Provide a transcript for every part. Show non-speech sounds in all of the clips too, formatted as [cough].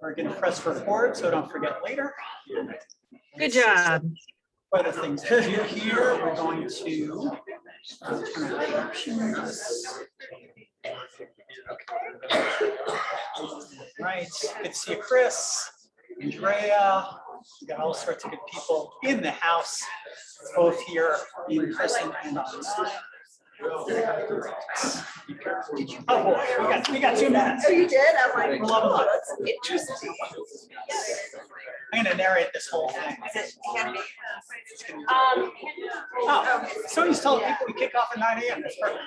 We're gonna press record, so don't forget later. Good job. Quite a thing to do here. We're going to. uh, turn on captions. Right, good to see you, Chris, Andrea. We got all sorts of good people in the house, both here in person and on Zoom. Oh boy, we got, we got two minutes. Oh, you did? I'm like, oh, that's interesting. I'm gonna narrate this whole thing. Is it handy? Um, Oh, so you told people we kick off at nine AM. That's perfect.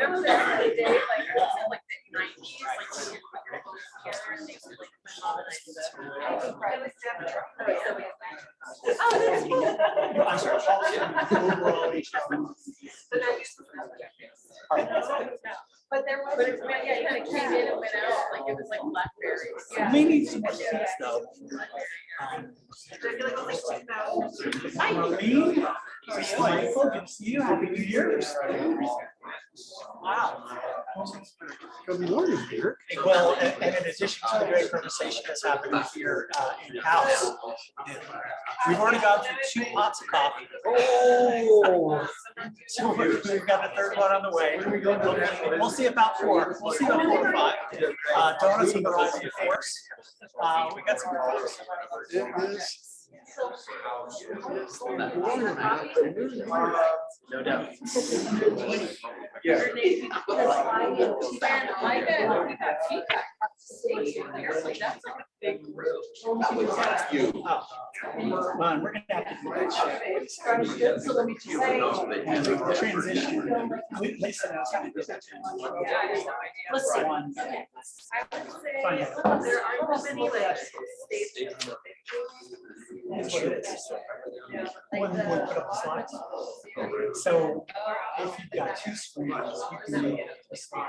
remember back in the day, like, it was in like the nineties, like. when you put your phone together and they would, like, colonize it. Oh, that's cool. I'm sorry, Paul's overall HR. But I used to- But there was, yeah, you kind of came in and went out, like it was like Blackberries. Yeah. We need some more seats though. Um, Marlene, Michael, good to see you. Happy New Year's. Wow. Good morning, Dirk. Well, and and in addition to the great conversation that's happening here uh, in-house, we've already gone through two pots of coffee. Oh. So we've we've got the third one on the way. We'll see about four. We'll see about four or five. Uh, Donuts on the rise of force. Uh, We got some. It is. No doubt. Yeah. And I got, we got feedback. Station there, like that's a big group. You. Well, we're gonna have to. do that. So let me just say. And the Transition. Lisa knows how to do that. Yeah, I have no idea. Let's see one. I would Find say out. there aren't many like stations. That's what it is. One, one put up the slides. So if you've got two screens, you can make a slide.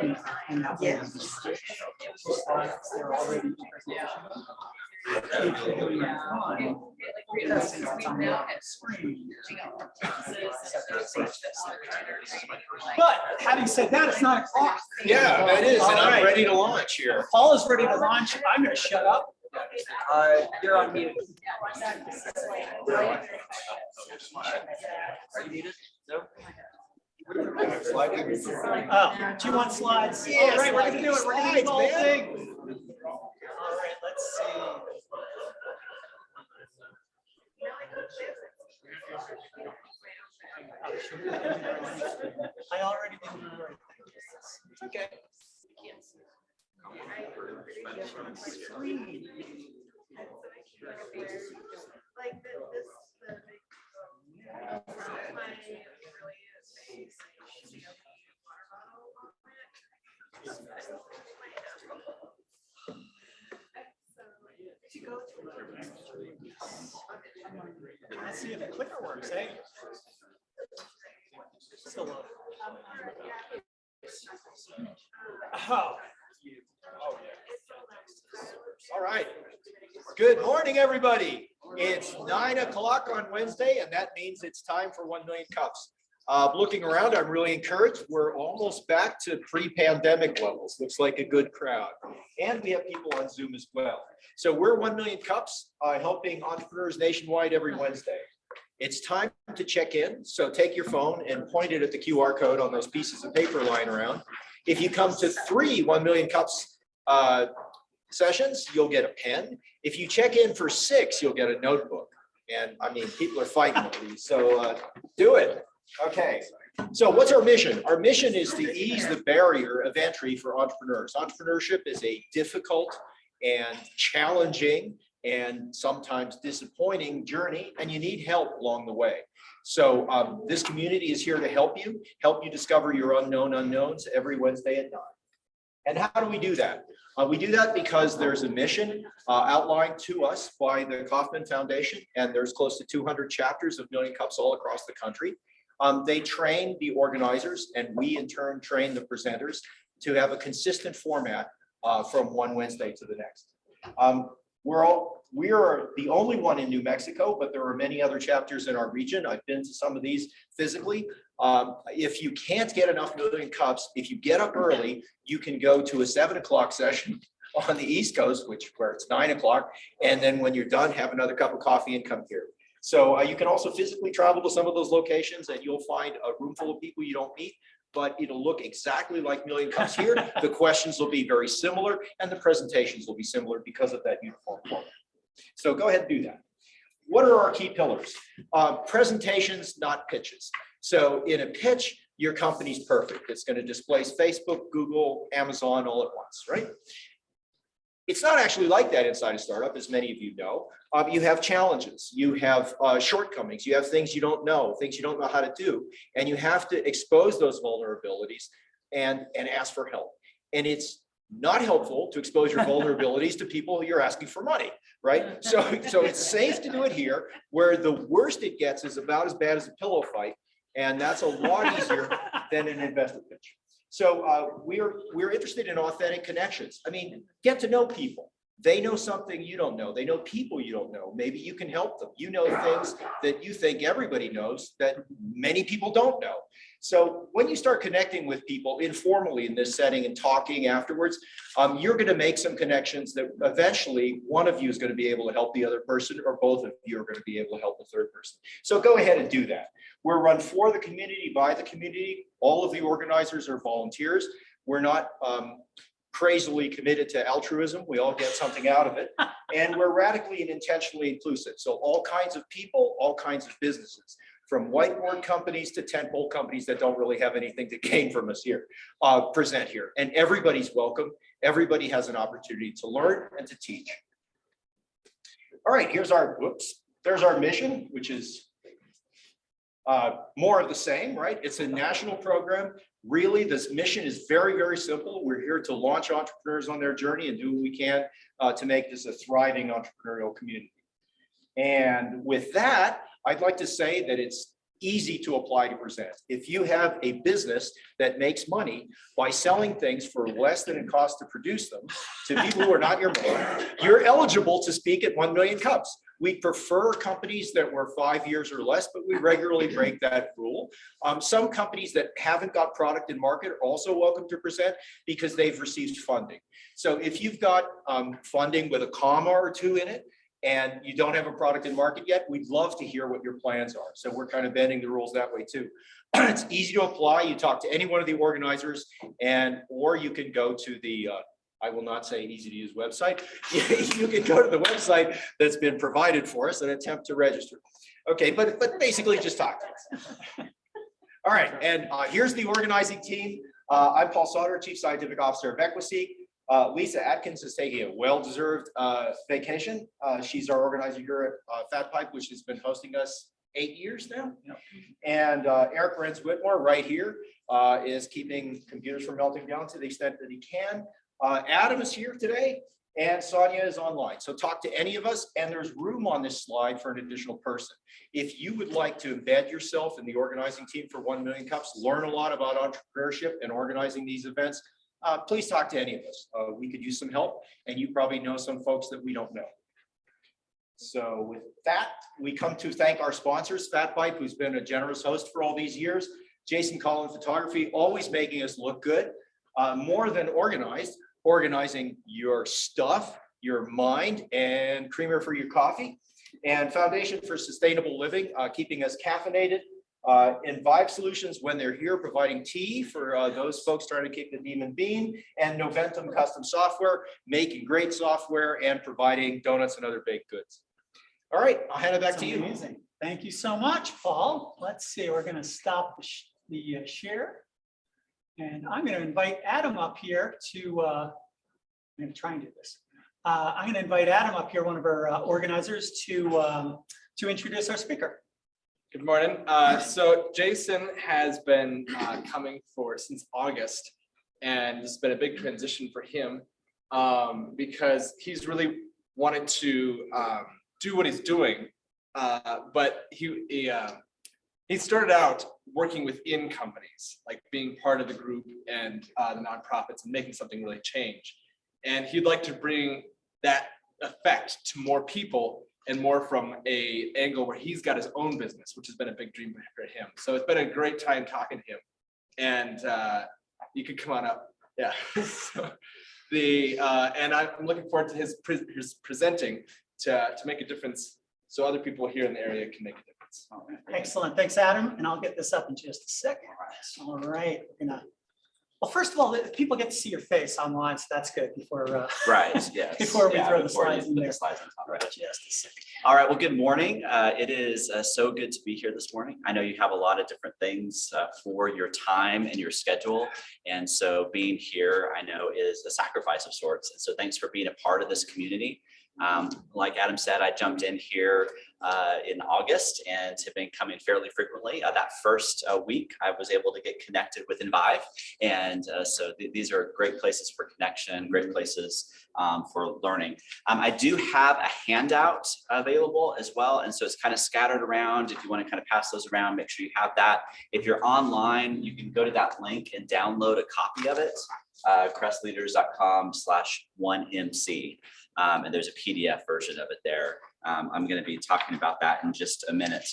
And- and that way Yeah. the slides, they're already. If you're doing it on, that's it's on the screen. But having said that, it's not o'clock. Yeah, that is, and All right. I'm ready to launch here. Paul is ready to launch. I'm gonna shut up. Uh, you're on mute. Are you muted? No? Oh, do you want slides? Yeah, All right, we're gonna do it. We're gonna do the whole man. thing. All right, let's see. Oh, should we- I already did the right thing. It's okay. Like this, the. Let's see if the clicker works, eh? Still low. Oh. All right. Good morning, everybody. It's nine o'clock on Wednesday, and that means it's time for one million cups. Uh, looking around, I'm really encouraged. We're almost back to pre-pandemic levels. Looks like a good crowd. And we have people on Zoom as well. So we're one million cups, uh, helping entrepreneurs nationwide every Wednesday. It's time to check in. So take your phone and point it at the QR code on those pieces of paper lying around. If you come to three one million cups uh, sessions, you'll get a pen. If you check in for six, you'll get a notebook. And I mean, people are fighting with these, so uh, do it. Okay, so what's our mission? Our mission is to ease the barrier of entry for entrepreneurs. Entrepreneurship is a difficult and challenging and sometimes disappointing journey, and you need help along the way. So um, this community is here to help you, help you discover your unknown unknowns every Wednesday at nine. And how do we do that? Uh, we do that because there's a mission uh, outlined to us by the Kauffman Foundation, and there's close to 200 chapters of Million Cups all across the country. Um, they train the organizers, and we in turn train the presenters to have a consistent format uh, from one Wednesday to the next. Um, we're all, we are the only one in New Mexico, but there are many other chapters in our region. I've been to some of these physically. Um, if you can't get enough million cups, if you get up early, you can go to a seven o'clock session [laughs] on the East Coast, which where it's nine o'clock. And then when you're done, have another cup of coffee and come here. So uh, you can also physically travel to some of those locations and you'll find a room full of people you don't meet. But it'll look exactly like Million Cups here. [laughs] The questions will be very similar and the presentations will be similar because of that uniform format. So go ahead and do that. What are our key pillars? Uh, presentations, not pitches. So in a pitch, your company's perfect. It's going to displace Facebook, Google, Amazon all at once, right? It's not actually like that inside a startup, as many of you know. Um, you have challenges, you have uh, shortcomings, you have things you don't know, things you don't know how to do, and you have to expose those vulnerabilities and, and ask for help. And it's not helpful to expose your [laughs] vulnerabilities to people you're asking for money, right? [laughs] So, so it's safe to do it here, where the worst it gets is about as bad as a pillow fight, and that's a lot easier than an investor pitch. So uh, we're, we're interested in authentic connections. I mean, get to know people. They know something you don't know. They know people you don't know. Maybe you can help them. You know things that you think everybody knows that many people don't know. So when you start connecting with people informally in this setting and talking afterwards, um, you're going to make some connections that eventually one of you is going to be able to help the other person or both of you are going to be able to help the third person. So go ahead and do that. We're run for the community, by the community. All of the organizers are volunteers. We're not um, crazily committed to altruism. We all get something out of it. [laughs] And we're radically and intentionally inclusive. So all kinds of people, all kinds of businesses, from whiteboard companies to tentpole companies that don't really have anything to [laughs] gain from us here, uh, present here. And everybody's welcome. Everybody has an opportunity to learn and to teach. All right, here's our, whoops, there's our mission, which is uh, more of the same, right? It's a national program. Really, this mission is very, very simple. We're here to launch entrepreneurs on their journey and do what we can uh, to make this a thriving entrepreneurial community. And with that, I'd like to say that it's easy to apply to present. If you have a business that makes money by selling things for less than it costs to produce them to people who are not your you're eligible to speak at 1 million cups. We prefer companies that were five years or less, but we regularly break that rule. Um, some companies that haven't got product in market are also welcome to present because they've received funding. So if you've got um, funding with a comma or two in it, and you don't have a product in market yet, we'd love to hear what your plans are. So we're kind of bending the rules that way too. [clears throat] it's easy to apply. You talk to any one of the organizers and, or you can go to the, uh, I will not say easy to use website. [laughs] you can go to the website that's been provided for us and attempt to register. Okay, but, but basically just talk to us. All right, and uh, here's the organizing team. Uh, I'm Paul Sauter, Chief Scientific Officer of Equiseek. Uh, Lisa Atkins is taking a well-deserved uh, vacation. Uh, she's our organizer here at uh, Fat Pipe, which has been hosting us eight years now. And uh, Eric Renz Whitmore right here uh, is keeping computers from melting down to the extent that he can. Uh, Adam is here today and Sonia is online. So talk to any of us and there's room on this slide for an additional person. If you would like to embed yourself in the organizing team for 1 Million Cups, learn a lot about entrepreneurship and organizing these events, uh, please talk to any of us. Uh, we could use some help and you probably know some folks that we don't know. So with that, we come to thank our sponsors, Fat Pipe, who's been a generous host for all these years, Jason Collin Photography, always making us look good, uh, more than organized, organizing your stuff, your mind, and creamer for your coffee, and Foundation for Sustainable Living, uh, keeping us caffeinated, uh, and Vibe Solutions, when they're here, providing tea for uh, those folks trying to kick the demon bean, and Noventum Custom Software, making great software and providing donuts and other baked goods. All right, I'll hand it back to you. Amazing. Thank you so much, Paul. Let's see, we're gonna stop the sh- the uh, share. And I'm gonna invite Adam up here to, uh, I'm gonna try and do this. Uh, I'm gonna invite Adam up here, one of our uh, organizers, to, um, to introduce our speaker. Good morning. Uh, so Jason has been uh, coming for since August, and it's been a big transition for him um, because he's really wanted to um, do what he's doing, uh, but he he, he started out working within companies, like being part of the group and uh, the nonprofits and making something really change. And he'd like to bring that effect to more people and more from a angle where he's got his own business, which has been a big dream for him. So it's been a great time talking to him. And uh, you could come on up. Yeah. [laughs] So the, uh, and I'm looking forward to his, pre- his presenting to, to make a difference. So other people here in the area can make a difference. Excellent. Thanks, Adam. And I'll get this up in just a second. All right, we're gonna, well, first of all, if people get to see your face online, so that's good before, uh, Right, [laughs] yes. Before we yeah, throw the before you slides in put the there. slides on top it. just a second. All right, well, good morning. Uh, It is uh, so good to be here this morning. I know you have a lot of different things uh, for your time and your schedule. And so being here, I know is a sacrifice of sorts. And so thanks for being a part of this community. Um, Like Adam said, I jumped in here uh, in August and have been coming fairly frequently. Uh, That first uh, week, I was able to get connected with Envive. And uh, so th- these are great places for connection, great places um, for learning. Um, I do have a handout available as well, and so it's kind of scattered around. If you want to kind of pass those around, make sure you have that. If you're online, you can go to that link and download a copy of it, uh, crestleaders.com slash one MC. Um, and there's a PDF version of it there. Um, I'm going to be talking about that in just a minute.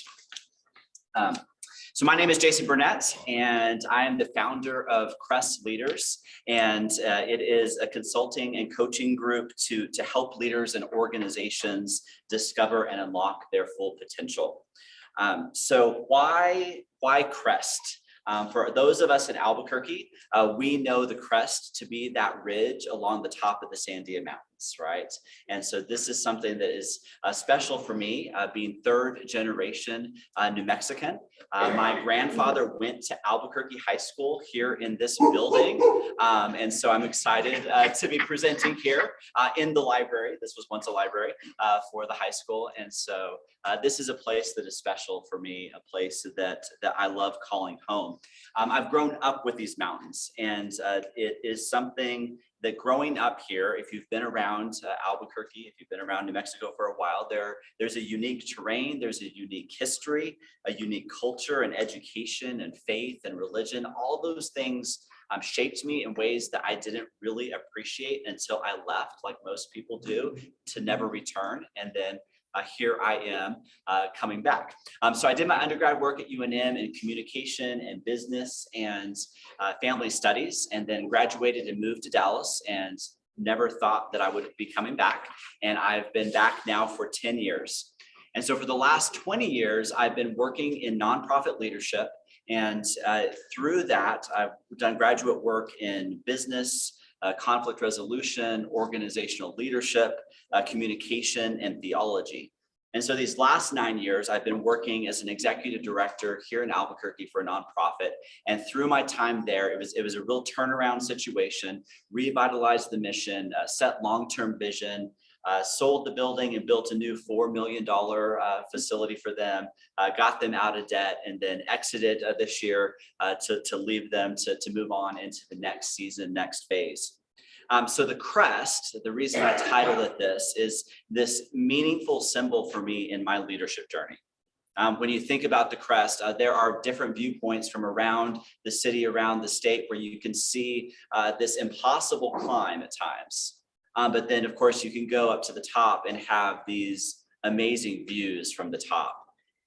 So my name is Jason Burnett, and I am the founder of Crest Leaders. And uh, it is a consulting and coaching group to, to help leaders and organizations discover and unlock their full potential. Um, so why, why Crest? Um, for those of us in Albuquerque, uh, we know the crest to be that ridge along the top of the Sandia Right? And so this is something that is uh, special for me, uh, being third generation uh, New Mexican. Uh, my grandfather went to Albuquerque High School here in this building. Um, and so I'm excited uh, to be presenting here uh, in the library. This was once a library for the high school. And so this is a place that is special for me, a place that, that I love calling home. Um, I've grown up with these mountains and it is something that growing up here, if you've been around uh, Albuquerque, if you've been around New Mexico for a while, there, there's a unique terrain, there's a unique history, a unique culture and education and faith and religion. All those things um, shaped me in ways that I didn't really appreciate until I left, like most people do, to never return. And then uh, here I am uh, coming back. Um, so I did my undergrad work at UNM in communication and business and uh, family studies, and then graduated and moved to Dallas and never thought that I would be coming back. And I've been back now for 10 years. And so for the last 20 years, I've been working in nonprofit leadership. And uh, through that, I've done graduate work in business, uh, conflict resolution, organizational leadership, uh, communication, and theology. And so these last nine years, I've been working as an executive director here in Albuquerque for a nonprofit. And through my time there, it was, it was a real turnaround situation, revitalized the mission, uh, set long-term vision, uh, sold the building and built a new $4 million uh, facility for them, uh, got them out of debt, and then exited uh, this year uh, to, to leave them to, to move on into the next season, next phase. Um, so the crest, the reason I titled it this is this meaningful symbol for me in my leadership journey. Um, when you think about the crest, uh, there are different viewpoints from around the city, around the state, where you can see uh, this impossible climb at times. Um, but then, of course, you can go up to the top and have these amazing views from the top.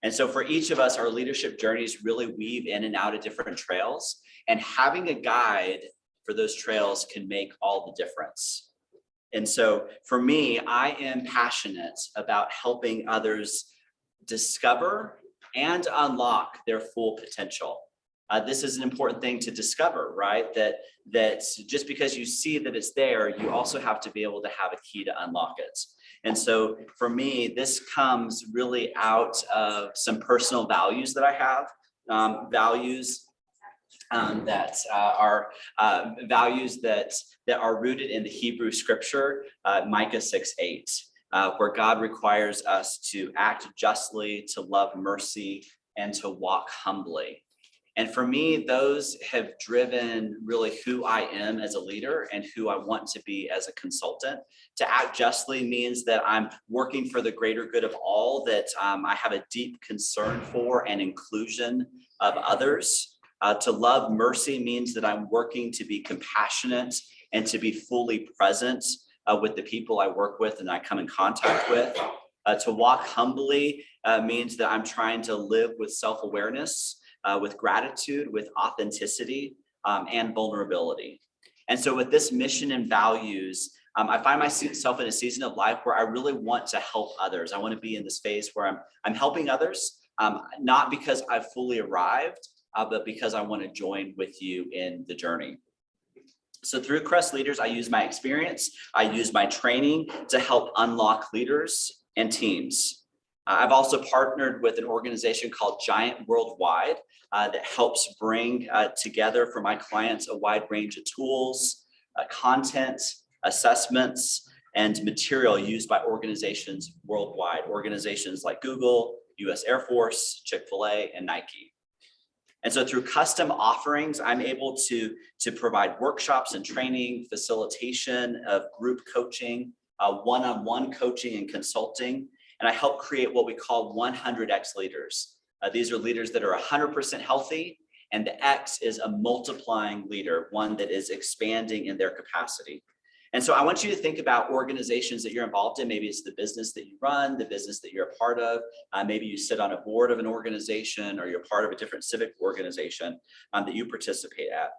And so for each of us, our leadership journeys really weave in and out of different trails. And having a guide for those trails can make all the difference. And so for me, I am passionate about helping others discover and unlock their full potential. Uh, this is an important thing to discover, right? That, that just because you see that it's there, you also have to be able to have a key to unlock it. And so for me, this comes really out of some personal values that I have, um, values um, that uh, are uh, values that that are rooted in the Hebrew scripture, uh, Micah 6, 8, uh, where God requires us to act justly, to love mercy, and to walk humbly. And for me, those have driven really who I am as a leader and who I want to be as a consultant. To act justly means that I'm working for the greater good of all, that um, I have a deep concern for and inclusion of others. Uh, to love mercy means that I'm working to be compassionate and to be fully present uh, with the people I work with and I come in contact with. Uh, to walk humbly uh, means that I'm trying to live with self-awareness, uh, with gratitude, with authenticity, um, and vulnerability. And so with this mission and values, um, I find myself in a season of life where I really want to help others. I want to be in this phase where I'm, I'm helping others, um, not because I've fully arrived, uh, but because I want to join with you in the journey. So through Crest Leaders, I use my experience, I use my training to help unlock leaders and teams. Uh, I've also partnered with an organization called Giant Worldwide uh, that helps bring uh, together for my clients a wide range of tools, uh, content, assessments, and material used by organizations worldwide, organizations like Google, US Air Force, Chick-fil-A, and Nike. And so through custom offerings, I'm able to, to provide workshops and training, facilitation of group coaching, uh, one-on-one coaching and consulting. And I help create what we call 100X leaders. Uh, these are leaders that are 100% healthy and the X is a multiplying leader, one that is expanding in their capacity. And so I want you to think about organizations that you're involved in. Maybe it's the business that you run, the business that you're a part of. Uh, maybe you sit on a board of an organization or you're part of a different civic organization um, that you participate at.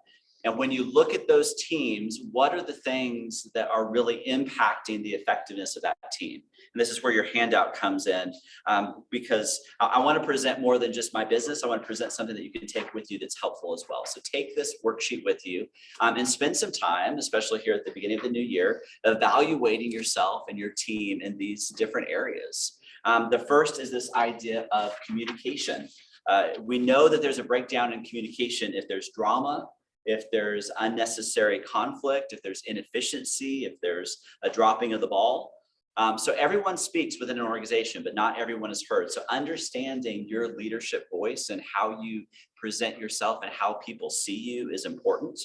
And when you look at those teams, what are the things that are really impacting the effectiveness of that team? And this is where your handout comes in um, because I, I want to present more than just my business. I want to present something that you can take with you that's helpful as well. So take this worksheet with you um, and spend some time, especially here at the beginning of the new year, evaluating yourself and your team in these different areas. Um, the first is this idea of communication. Uh, we know that there's a breakdown in communication if there's drama, if there's unnecessary conflict, if there's inefficiency, if there's a dropping of the ball. Um, so everyone speaks within an organization, but not everyone is heard. So understanding your leadership voice and how you present yourself and how people see you is important.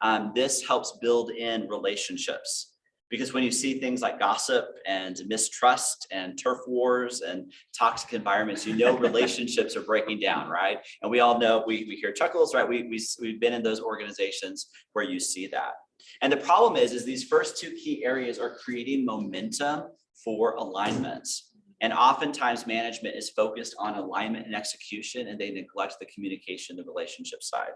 Um, this helps build in relationships because when you see things like gossip and mistrust and turf wars and toxic environments, you know [laughs] relationships are breaking down, right? And we all know, we, we hear chuckles, right? We, we, we've been in those organizations where you see that. And the problem is, is these first two key areas are creating momentum for alignments. And oftentimes management is focused on alignment and execution and they neglect the communication, the relationship side.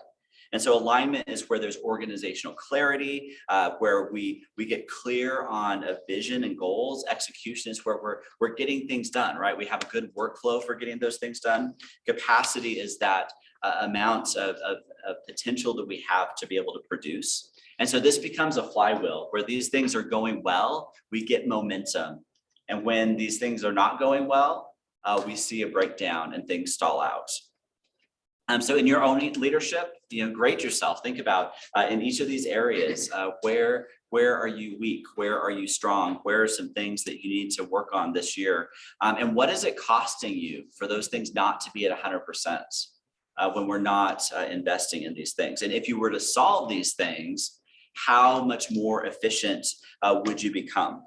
And so alignment is where there's organizational clarity, uh, where we we get clear on a vision and goals. Execution is where we're we're getting things done, right? We have a good workflow for getting those things done. Capacity is that uh, amount of, of, of potential that we have to be able to produce. And so this becomes a flywheel where these things are going well, we get momentum. And when these things are not going well, uh, we see a breakdown and things stall out. Um, so in your own leadership, you know, grade yourself. Think about uh, in each of these areas, uh, where where are you weak? Where are you strong? Where are some things that you need to work on this year? Um, and what is it costing you for those things not to be at 100% uh, when we're not uh, investing in these things? And if you were to solve these things, how much more efficient uh, would you become?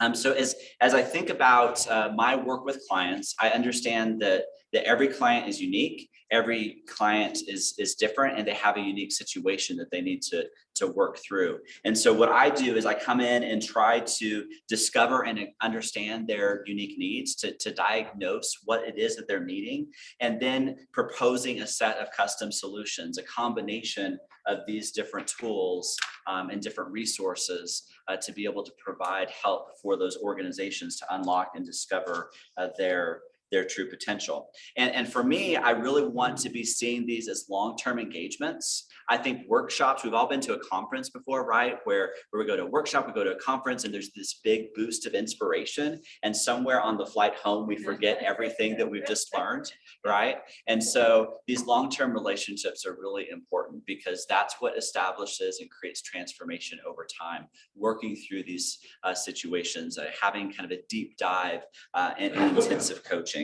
Um, so as, as I think about uh, my work with clients, I understand that, that every client is unique every client is is different and they have a unique situation that they need to to work through and so what i do is i come in and try to discover and understand their unique needs to, to diagnose what it is that they're needing and then proposing a set of custom solutions a combination of these different tools um, and different resources uh, to be able to provide help for those organizations to unlock and discover uh, their their true potential. And, and for me, I really want to be seeing these as long-term engagements. I think workshops, we've all been to a conference before, right? Where, where we go to a workshop, we go to a conference and there's this big boost of inspiration. And somewhere on the flight home, we forget [laughs] everything that we've just learned, [laughs] right? And so these long-term relationships are really important because that's what establishes and creates transformation over time, working through these uh, situations, uh, having kind of a deep dive uh, and, [laughs] and intensive coaching.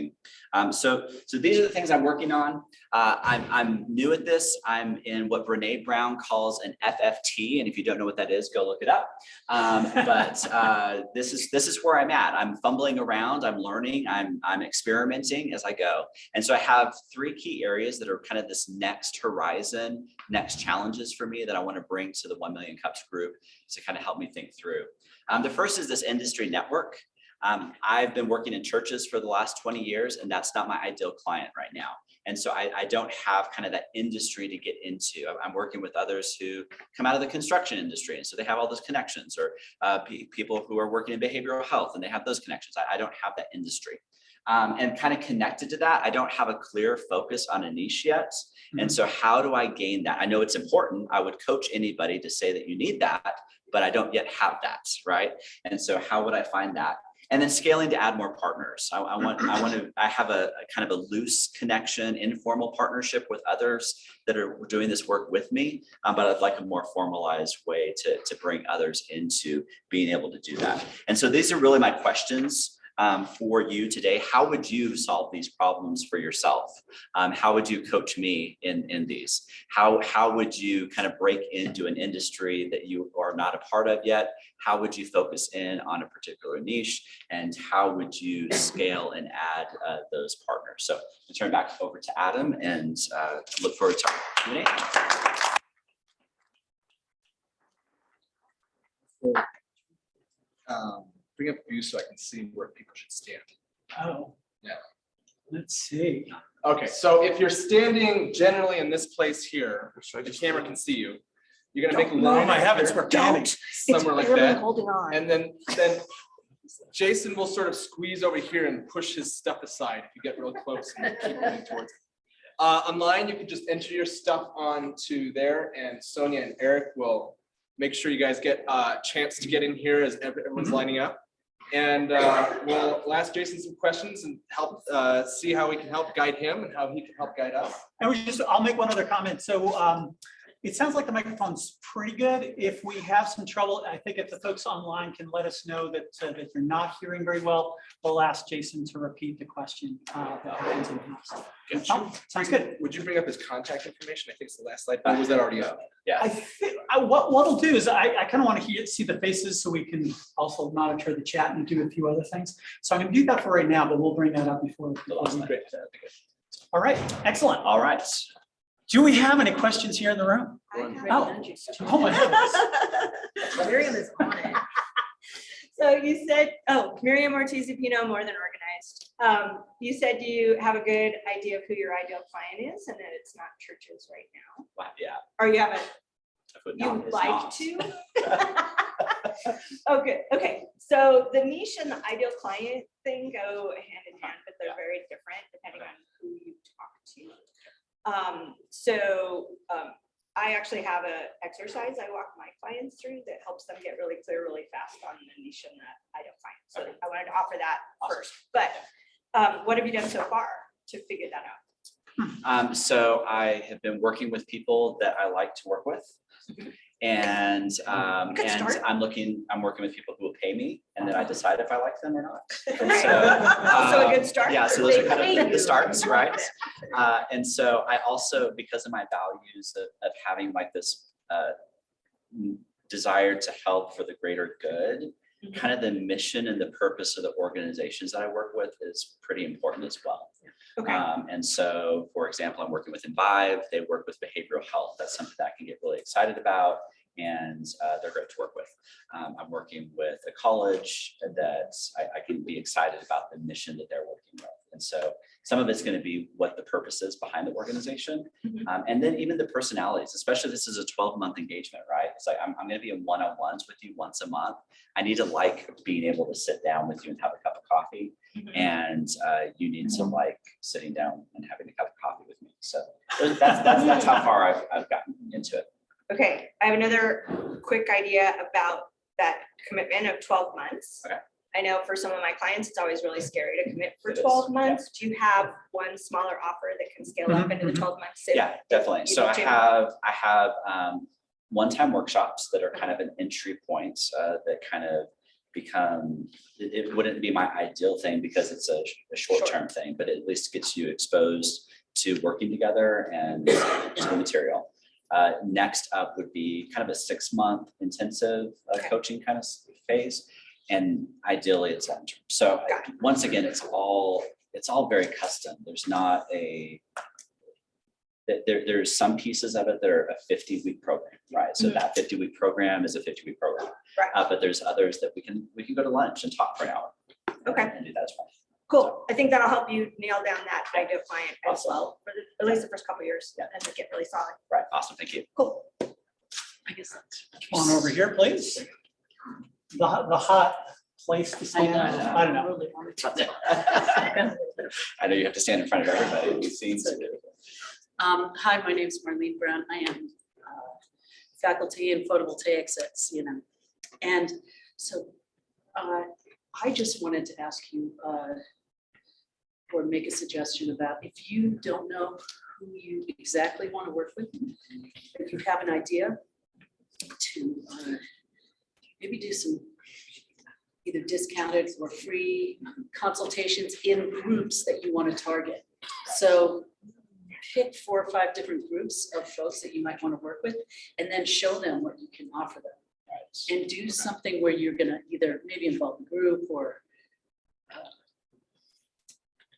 Um, so, so these are the things I'm working on. Uh, I'm, I'm new at this. I'm in what Brene Brown calls an FFT. And if you don't know what that is, go look it up. Um, but [laughs] uh, this is this is where I'm at. I'm fumbling around. I'm learning. I'm, I'm experimenting as I go. And so I have three key areas that are kind of this next horizon, next challenges for me that I want to bring to the 1 Million Cups group to kind of help me think through. Um, the first is this industry network. Um, I've been working in churches for the last 20 years, and that's not my ideal client right now. And so I, I don't have kind of that industry to get into. I'm- working with others who come out of the construction industry. And so they have all those connections or uh, people who are working in behavioral health and they have those connections. I, I don't have that industry. Um, and kind of connected to that, I don't have a clear focus on a niche yet. And so how do I gain that? I know it's important. I would coach anybody to say that you need that, but I don't yet have that, right? And so how would I find that? And then scaling to add more partners. I, I want, I want to, [clears throat] I have a, a kind of a loose connection, informal partnership with others that are doing this work with me. um, but I'd like a more formalized way to, to bring others into being able to do that. And so these are really my questions um, for you today. How would you solve these problems for yourself? Um, how would you coach me in, in these? How, how would you kind of break into an industry that you are not a part of yet? How would you focus in on a particular niche? And how would you scale and add uh, those partners? So I turn back over to Adam and uh, look forward to our Q&A. Um, Bring up view so I can see where people should stand. Oh. Yeah. Let's see. Okay, so if you're standing generally in this place here, the camera can see you. You're gonna make a Oh line my heavens, here, we're panning. somewhere like that. Holding on. And then, then Jason will sort of squeeze over here and push his stuff aside if you get real close and keep moving [laughs] towards it. Uh, online, you can just enter your stuff onto there and Sonia and Eric will make sure you guys get a chance to get in here as everyone's lining up. And uh, we'll we'll ask Jason some questions and help uh, see how we can help guide him and how he can help guide us. And we just, I'll make one other comment. So um, it sounds like the microphone's pretty good. If we have some trouble, I think if the folks online can let us know that, uh, that you're not hearing very well, we'll ask Jason to repeat the question. uh, that happens in the house. Oh, Sounds good. Would you bring up his contact information? I think it's the last slide, or was that already up? I think, I, what, what I'll do is I, I kind of want to see the faces so we can also monitor the chat and do a few other things. So I'm gonna do that for right now, but we'll bring that up before. Great. All right, excellent. All right. Do we have any questions here in the room? Oh, oh my goodness. [laughs] Miriam is on it. So you said, oh, Miriam Ortiz Pino, more than organized. Um, you said you have a good idea of who your ideal client is and that it's not churches right now. Wow, Yeah. Or you haven't, I down you like to? [laughs] [laughs] Okay, okay, so the niche and the ideal client thing go hand in hand, but they're very different depending on who you talk to. Um, so, um, I actually have a exercise I walk my clients through that helps them get really clear really fast on the niche and the ideal client. So Okay. I wanted to offer that Awesome. first, but, um, what have you done so far to figure that out? Um, so I have been working with people that I like to work with. And, um, Good and start. I'm looking, I'm working with people who will pay me and then I decide if I like them or not. And [laughs] so, Also a um, good start. Yeah, so those They are kind of the starts, right? [laughs] Uh, and so I also, because of my values of, of having like this, uh, desire to help for the greater good, Mhm. kind of the mission and the purpose of the organizations that I work with is pretty important as well. Okay, Um, and so, for example, I'm working with Envive, they work with behavioral health. That's something that I can get really excited about. And uh, they're great to work with. Um, I'm working with a college that I, I can be excited about the mission that they're working with. And so some of it's going to be what the purpose is behind the organization. Mhm. Um, and then even the personalities, especially this is a 12 month engagement, right? It's like, I'm, I'm going to be in one-on-ones with you once a month. I need to like being able to sit down with you and have a cup of coffee Mhm. and uh, you need to like sitting down and having a cup of coffee with me. So that's, that's, that's how far I've, I've gotten into it. okay, I have another quick idea about that commitment of twelve months. Okay. I know for some of my clients, it's always really scary to commit for It is, twelve yeah. months. Do you have one smaller offer that can scale up Mhm, into the mhm. twelve months? Yeah, definitely. So I have, I have um, one-time workshops that are kind of an entry point uh, that kind of become, it, it wouldn't be my ideal thing because it's a, a short-term thing, but it at least gets you exposed to working together and to the material. Uh, next up would be kind of a six-month intensive uh, coaching kind of phase. And ideally, it's long-term. So I- once again, it's all, it's all very custom. There's not a, that there, there's some pieces of it that are a fifty-week program, right? So Mhm. that fifty-week program is a fifty-week program. Right. Uh, but there's others that we can, we can go to lunch and talk for an hour. Okay. And do that as well. Cool. I think that'll help you nail down that ideal client as well, for the, at least the first couple of years, Yeah. and make it really solid. Right, awesome, thank you. Cool. I guess that's. Come on over here, please. The, hot- the hot place to stand. I don't know. [laughs] I know you have to stand in front of everybody. We've seen. Um, hi, my name is Marlene Brown. I am uh, faculty in photovoltaics at CNM. And so uh, I just wanted to ask you uh, or make a suggestion about if you don't know who you exactly want to work with, if you have an idea to uh, maybe do some either discounted or free consultations in groups that you want to target. So pick four or five different groups of folks that you might want to work with and then show them what you can offer them. And do something where you're gonna either maybe involve the group or uh,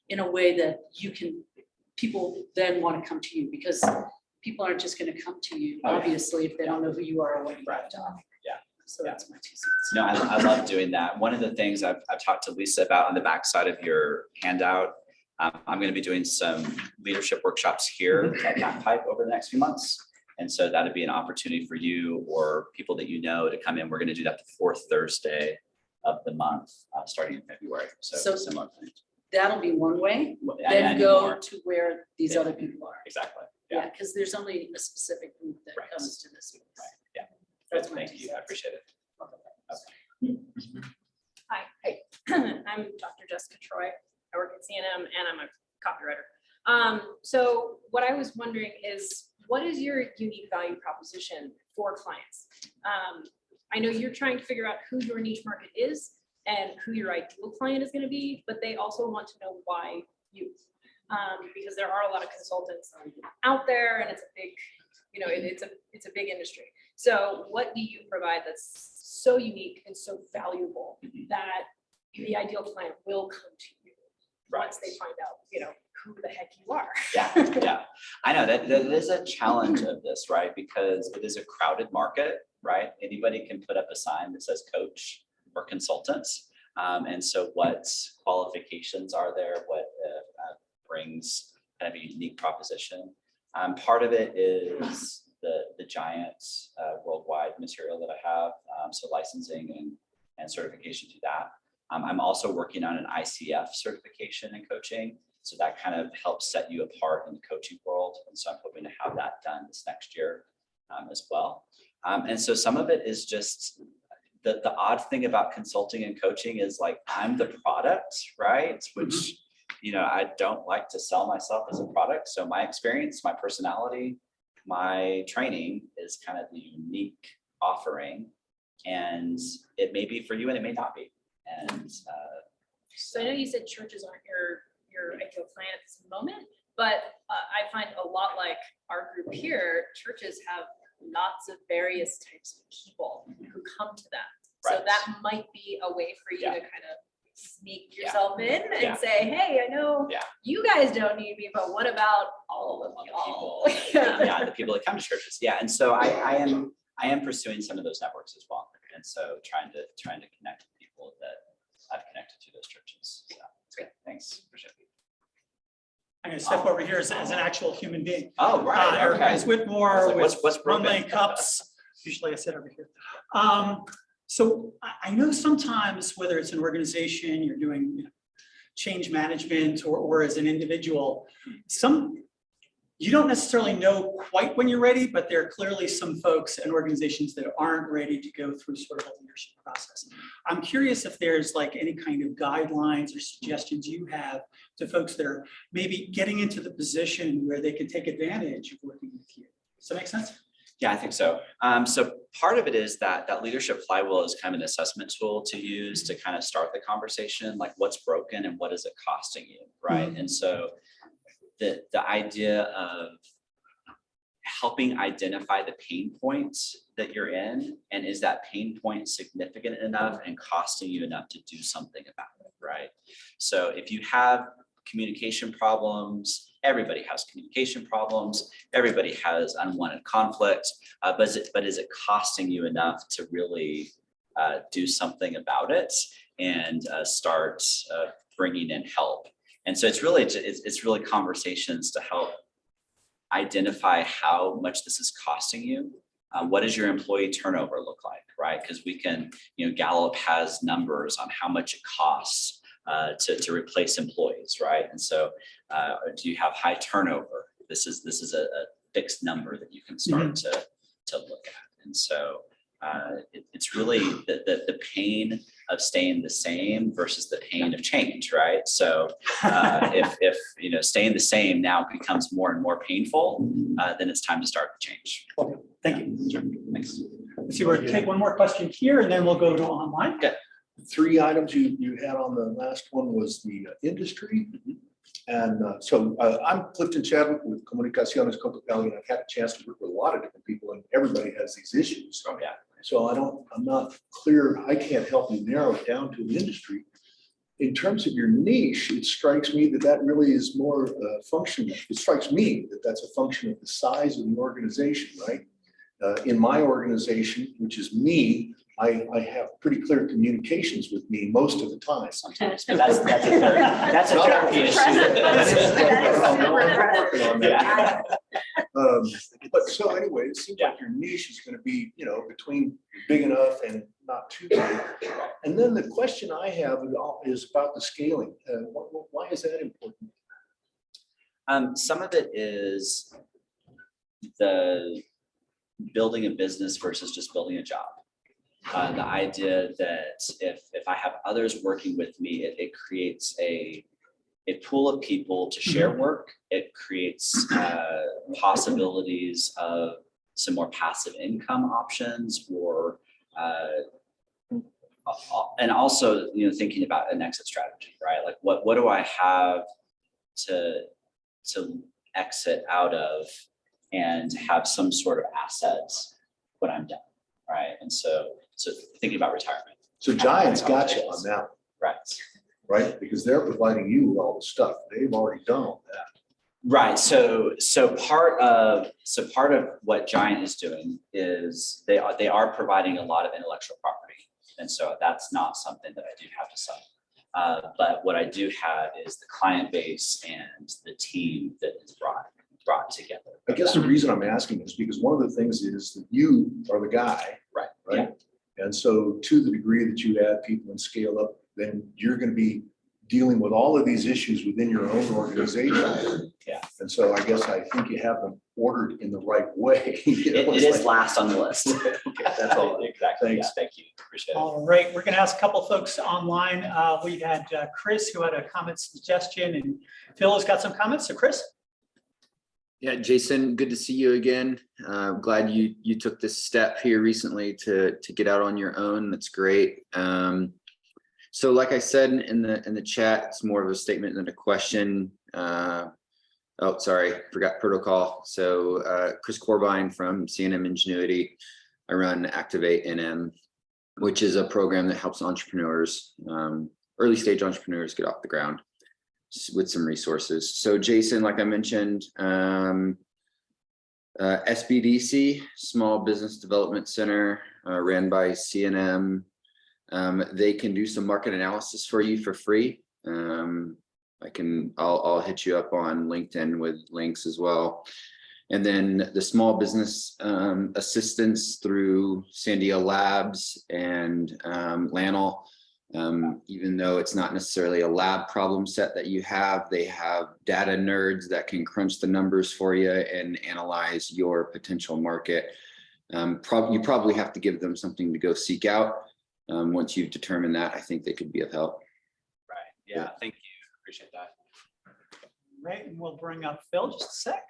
in a way that you can, people then want to come to you because people aren't just gonna come to you, Oh, yeah. obviously, if they don't know who you are or what you have to offer. Yeah. So Yeah. that's my two cents. No, I, I love doing that. One of the things I've, I've talked to Lisa about on the backside of your handout, um, I'm gonna be doing some leadership workshops here at Fat Pipe over the next few months. And so that'd be an opportunity for you or people that you know to come in. We're gonna do that the fourth Thursday of the month, uh, starting in February. So So- similar. thing. That'll be one way, And- then go more. to where these Yeah. other people are. Exactly. Yeah. Yeah, because there's only a specific group that Right. comes to this. place. Right, yeah. That's my Thank two you. I appreciate it. Okay. Hi, Hey. [clears throat] I'm Dr. Jessica Troy. I work at CNM and I'm a copywriter. Um, so what I was wondering is, what is your unique value proposition for clients? Um, I know you're trying to figure out who your niche market is and who your ideal client is gonna be, but they also want to know why you. Um, because there are a lot of consultants out there and it's a big, you know, it- it's a, it's a big industry. So what do you provide that's so unique and so valuable that the ideal client will come to you once they find out, you know, who the heck you are. Yeah, [laughs] yeah. I know that that is a challenge of this, right? Because it is a crowded market, right? Anybody can put up a sign that says coach or consultants. Um, and so what qualifications are there? What uh, uh, brings kind of a unique proposition? Um, part of it is the, the giant uh, worldwide material that I have, um, so licensing and, and certification to that. Um, I'm also working on an ICF certification in coaching. So that kind of helps set you apart in the coaching world. And so I'm hoping to have that done this next year um, as well. Um, and so some of it is just the, the odd thing about consulting and coaching is like, I'm the product, right? Which, you know, I don't like to sell myself as a product. So my experience, my personality, my training is kind of the unique offering. And it may be for you and it may not be. And uh, So I know you said churches aren't your, your ideal client at this moment, but uh, I find a lot like our group here, churches have lots of various types of people who come to them. So that might be a way for you Yeah. to kind of sneak Yeah. yourself in Yeah. and say, hey, I know Yeah. you guys don't need me, but what about all of y'all? people. [laughs] Yeah. Yeah, the people that come to churches. Yeah, and so I, I am, I am pursuing some of those networks as well. And so trying to, trying to connect people that I've connected to those churches. So, great, thanks. Appreciate it. I'm gonna step over here as, as an actual human being. Oh, Uh, right, okay. Everybody's I Whitmore like, with What's, what's broken? cups. Usually I sit over here. Um, so I, I know sometimes whether it's an organization, you're doing you know, change management or, or as an individual, some, you don't necessarily know quite when you're ready, but there are clearly some folks and organizations that aren't ready to go through sort of a leadership process. I'm curious if there's like any kind of guidelines or suggestions you have to folks that are maybe getting into the position where they can take advantage of working with you. Does that make sense? Yeah, I think so. Um, so part of it is that that leadership flywheel is kind of an assessment tool to use to kind of start the conversation, like what's broken and what is it costing you, right? And so the, the idea of helping identify the pain points that you're in, and is that pain point significant enough and costing you enough to do something about it, right? So if you have communication problems, everybody has communication problems, everybody has unwanted conflict, uh, but is it, but is it costing you enough to really uh, do something about it and uh, start uh, bringing in help. And so it's really, it's, it's really conversations to help identify how much this is costing you. Uh, what does your employee turnover look like, right? Because we can, you know, Gallup has numbers on how much it costs uh, to, to replace employees, right? And so uh, do you have high turnover? This is, this is a, a fixed number that you can start to, to look at. And so uh, it- it's really the, the, the pain of staying the same versus the pain of change, right? So uh, [laughs] if, if, you know, staying the same now becomes more and more painful, uh, then it's time to start the change. Thank you. Sure. Thanks. Let's see, we'll take one more question here and then we'll go to online. three items you, you had on the last one was the uh, industry. And uh, so uh, I'm Clifton Chadwick with Comunicaciones Cocopelli, and I've had a chance to work with a lot of different people, and everybody has these issues. Oh, yeah. So I don't, I'm not clear, I can't help you narrow it down to an industry. In terms of your niche, it strikes me that that really is more uh, function, it strikes me that that's a function of the size of the organization, right? Uh, In my organization, which is me, I, I have pretty clear communications with me most of the time. [laughs] That's, that's a that's a therapy issue. That is- That's- I'm working on that. Yeah. But so anyway, it seems like your niche is gonna be, you know, between big enough and not too big. And then the question I have is about the scaling. Uh, wh- wh- Why is that important? Um, some of it is the building a business versus just building a job. Uh, the idea that if, if I have others working with me, it, it creates a, a pool of people to share work. It creates, uh, possibilities of some more passive income options or, uh, and also, you know, thinking about an exit strategy, right? Like what, what do I have to, to exit out of and have some sort of assets when I'm done, right? And so, so thinking about retirement, So Giants got you on that, right? Right? Because they're providing you with all the stuff. They've already done all that. Right, so, so part of, so part of what Giant is doing is they are, they are providing a lot of intellectual property. And so that's not something that I do have to sell. Uh, but what I do have is the client base and the team that is brought, brought together. I guess the reason I'm asking is because one of the things is that you are the guy. Right, Right? And so to the degree that you add people and scale up, then you're gonna be dealing with all of these issues within your own organization. Yeah. And so I guess I think you have them ordered in the right way. [laughs] you know, It, it it's is like- last on the list. [laughs] Okay, That's all. [laughs] Exactly, yeah, Thanks. thank you, appreciate it. All right, we're gonna ask a couple folks online. Uh, we had uh, Chris who had a comment suggestion and Phil has got some comments. So Chris? Yeah, Jason, good to see you again. Uh, glad you you took this step here recently to to get out on your own. That's great. Um, so like I said in the in the chat, it's more of a statement than a question. Uh, oh, sorry, forgot protocol. So uh, Chris Corbine from CNM Ingenuity. I run Activate NM, which is a program that helps entrepreneurs, um, early stage entrepreneurs get off the ground with some resources. So Jason, like I mentioned, um, uh, SBDC, Small Business Development Center, uh, ran by CNM. Um, they can do some market analysis for you for free. Um, I can, I'll, I'll hit you up on LinkedIn with links as well. And then the small business um, assistance through Sandia Labs and um, LANL. Um, even though it's not necessarily a lab problem set that you have, they have data nerds that can crunch the numbers for you and analyze your potential market. Um, prob- you probably have to give them something to go seek out. Um, once you've determined that, I think they could be of help. Right, yeah, thank you, appreciate that. Right, and we'll bring up Phil just a sec.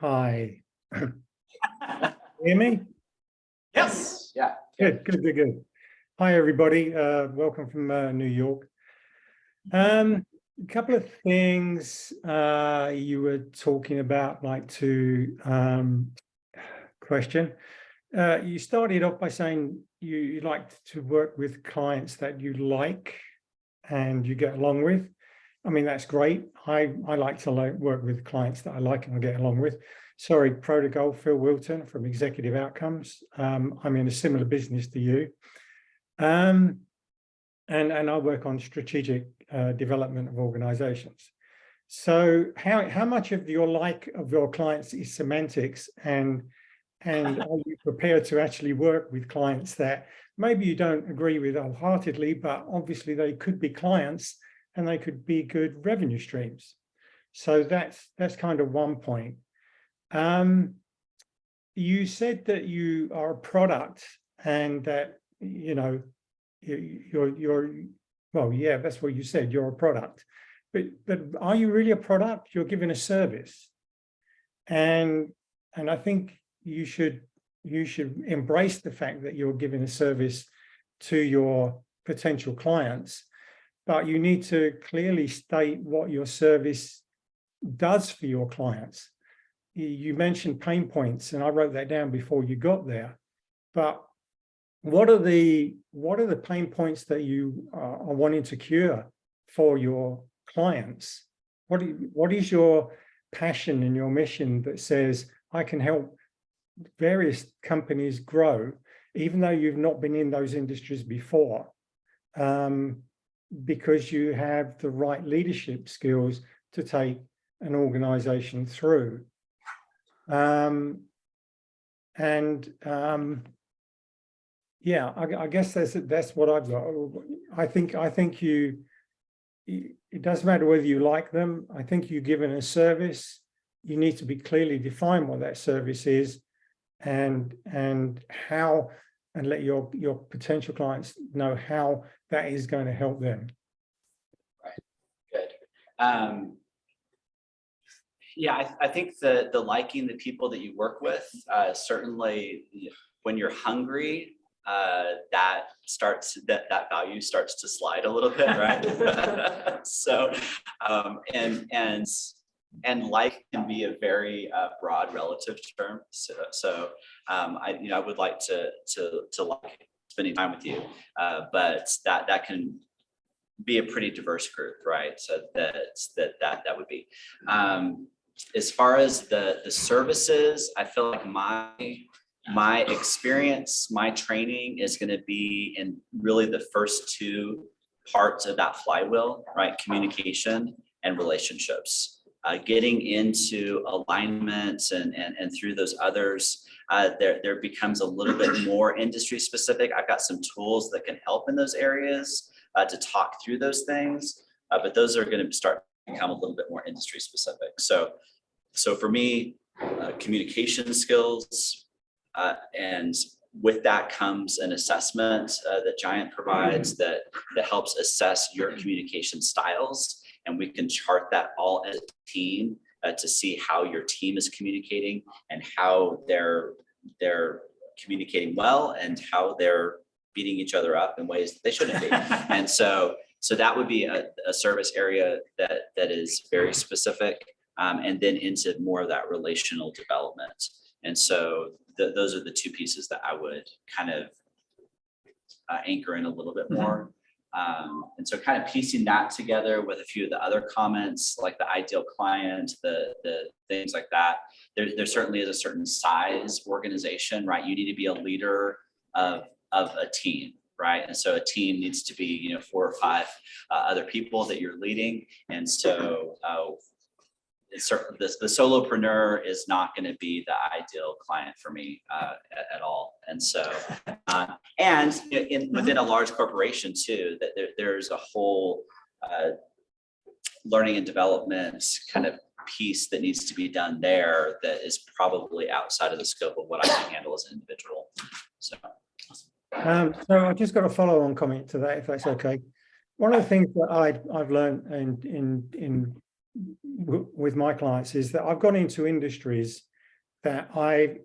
Hi. Hear me? Yes. Yeah. Good, good, good, good. Hi, everybody. Uh, welcome from uh, New York. Um, a couple of things uh, you were talking about, like to um, question. Uh, you started off by saying you, you like to work with clients that you like and you get along with. I mean, that's great. I, I like to like work with clients that I like and I get along with. Sorry, Protocol, Phil Wilton from Executive Outcomes. Um, I'm in a similar business to you. Um, and, and I work on strategic uh, development of organizations. So how, how much of your like of your clients is semantics and, and are you prepared to actually work with clients that maybe you don't agree with wholeheartedly, but obviously they could be clients and they could be good revenue streams. So that's, that's kind of one point. Um, you said that you are a product and that, you know, you- you're, you're, well, yeah, that's what you said, you're a product. But, but are you really a product? You're giving a service. And, and I think you should, you should embrace the fact that you're giving a service to your potential clients. But you need to clearly state what your service does for your clients. You- mentioned pain points and I wrote that down before you got there. But what are the, what are the pain points that you are wanting to cure for your clients? What, you- what is your passion and your mission that says, I can help various companies grow, even though you've not been in those industries before? Um, because you have the right leadership skills to take an organization through. Um, and um, yeah, I, I guess that's that's what I've got. I think I think you. It doesn't matter whether you like them. I think you're given a service. You need to be clearly define what that service is, and and how, and let your your potential clients know how that is going to help them. Right good. Um, yeah, I, I think the, the liking the people that you work with, uh, certainly when you're hungry, uh, that starts, that, that value starts to slide a little bit, right? [laughs] So, um, and, and, and like can be a very, uh, broad relative term. So, so, um, I, you know, I would like to, to, to like spending time with you. Uh, but that, that can be a pretty diverse group, right? So that, that, that, that would be. Um, as far as the, the services, I feel like my, my experience, my training is gonna be in really the first two parts of that flywheel, right? Communication and relationships. Uh, getting into alignments and, and, and through those others, uh, there, there becomes a little bit more industry specific. I've got some tools that can help in those areas uh, to talk through those things, uh, but those are gonna start to become a little bit more industry specific. So, so for me, uh, communication skills, uh, and with that comes an assessment that Giant provides that, that helps assess your communication styles. And we can chart that all as a team uh, to see how your team is communicating and how they're, they're communicating well and how they're beating each other up in ways that they shouldn't be. [laughs] And so, so that would be a, a service area that, that is very specific. um, and then into more of that relational development. And so th- those are the two pieces that I would kind of uh, anchor in a little bit more. Um, and so kind of piecing that together with a few of the other comments, like the ideal client, the, the things like that. There, there certainly is a certain size organization, right? You need to be a leader of, of a team, right? And so a team needs to be, you know, four or five uh, other people that you're leading. And so uh, certainly the, the solopreneur is not going to be the ideal client for me uh, at, at all. And so, uh, and in, in- within a large corporation too, that there, there's a whole uh, learning and development kind of piece that needs to be done there that is probably outside of the scope of what I can handle as an individual. So. Um, so I just got a follow on comment to that, if that's okay. One of the things that I, I've learned in, in, in, with my clients is that I've gone into industries that I